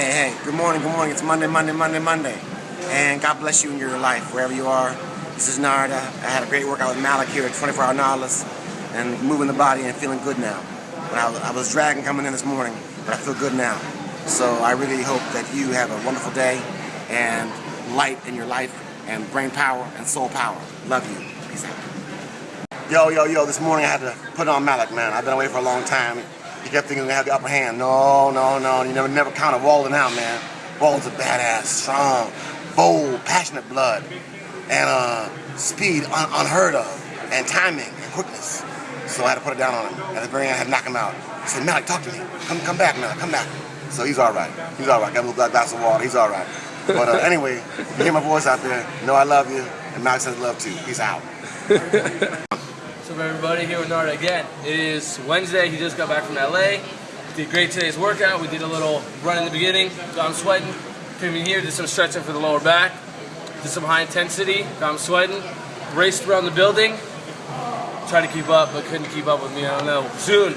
Hey, hey, good morning, good morning. It's Monday, Monday, Monday, Monday. And God bless you in your life, wherever you are. This is Narada. I had a great workout with Malik here at 24 Hour Nautilus and moving the body and feeling good now. I was dragging coming in this morning, but I feel good now. So I really hope that you have a wonderful day and light in your life and brain power and soul power. Love you. Peace out. Yo, yo, yo, this morning I had to put on Malik, man. I've been away for a long time. He kept thinking we had the upper hand. No, no, no. You never never counted Walden out, man. Walden's a badass, strong, bold, passionate blood. And uh, speed un unheard of. And timing and quickness. So I had to put it down on him. At the very end, I had to knock him out. I said, Malik, talk to me. Come come back, Malik, come back. So he's all right. He's all right. Got a little glass of water. He's all right. But uh, anyway, you hear my voice out there, know I love you. And Malik says love too. He's out. What's up everybody, here with Narada again. It is Wednesday, he just got back from LA. Did great today's workout. We did a little run in the beginning, got him sweating. Came in here, did some stretching for the lower back. Did some high intensity, got him sweating. Raced around the building. Tried to keep up, but couldn't keep up with me, I don't know. Soon.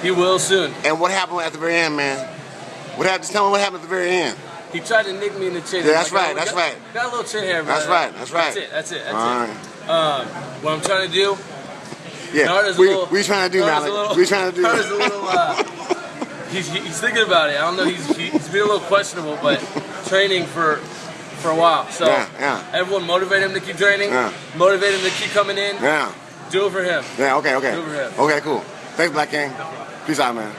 He will soon. And what happened at the very end, man? What happened? Just tell me what happened at the very end. He tried to nick me in the chin. Yeah, that's Like, right, got- that's got- right. Got a little chin hair, That's right, that's right. That's it, that's it, that's All it. right. Um, what I'm trying to do, Yeah. We, little- we trying to do, Malik? little- we trying to do. A little, uh, he's, he's thinking about it. I don't know. He's he's been a little questionable, but training for for a while. So Yeah, yeah. everyone motivate him to keep training. Yeah. Motivate him to keep coming in. yeah. Do it for him. Yeah. Okay. Okay. Okay. Cool. Thanks, Black King. Peace out, man.